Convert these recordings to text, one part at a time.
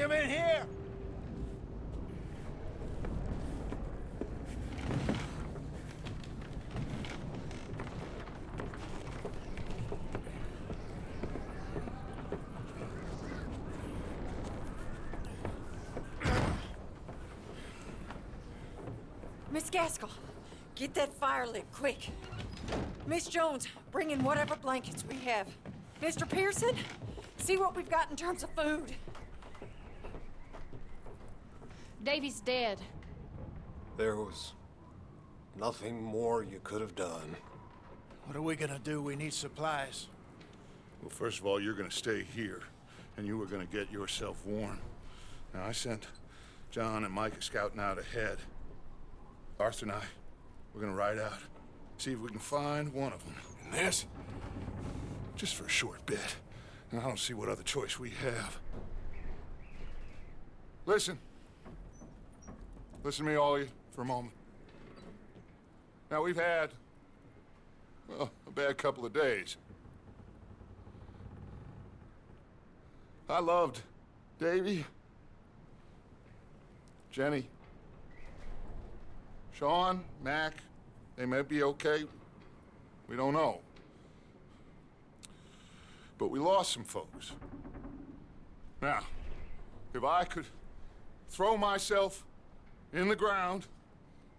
him in here! Miss Gaskell, get that fire lit quick. Miss Jones, bring in whatever blankets we have. Mr. Pearson, see what we've got in terms of food. Davy's dead. There was nothing more you could have done. What are we gonna do? We need supplies. Well, first of all, you're gonna stay here, and you are gonna get yourself warm. Now, I sent John and Micah scouting out ahead. Arthur and I, we're gonna ride out, see if we can find one of them. And this, just for a short bit. And I don't see what other choice we have. Listen. Listen to me, you, for a moment. Now, we've had, well, a bad couple of days. I loved Davy, Jenny, Sean, Mac. They may be okay. We don't know. But we lost some folks. Now, if I could throw myself in the ground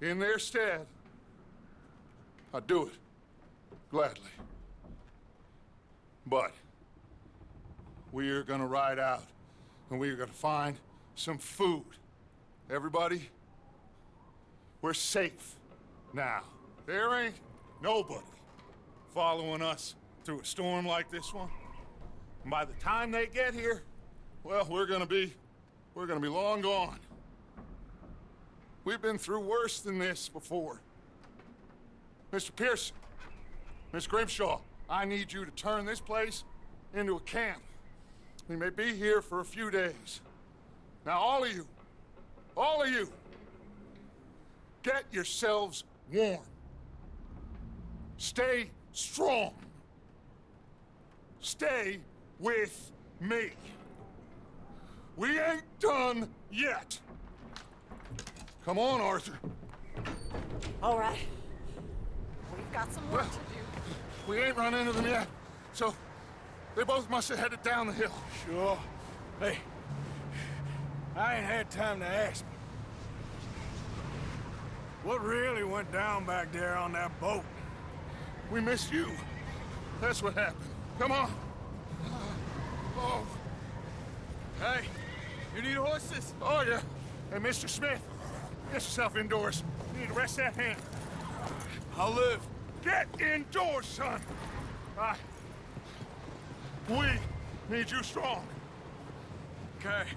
in their stead, I'd do it. Gladly. But we are gonna ride out and we are gonna find some food. Everybody, we're safe now. There ain't nobody following us through a storm like this one. And by the time they get here, well, we're gonna be, we're gonna be long gone. We've been through worse than this before. Mr. Pearson, Miss Grimshaw, I need you to turn this place into a camp. We may be here for a few days. Now, all of you, all of you, get yourselves warm. Stay strong. Stay with me. We ain't done yet. Come on, Arthur. All right. We've got some work to do. We ain't run into them yet, so they both must have headed down the hill. Sure. Hey, I ain't had time to ask. What really went down back there on that boat? We missed you. That's what happened. Come on. Oh, Hey, you need horses? oh yeah. Hey, Mr. Smith, get yourself indoors. You need to rest that hand. I'll live. Get indoors, son. I... We need you strong. Okay.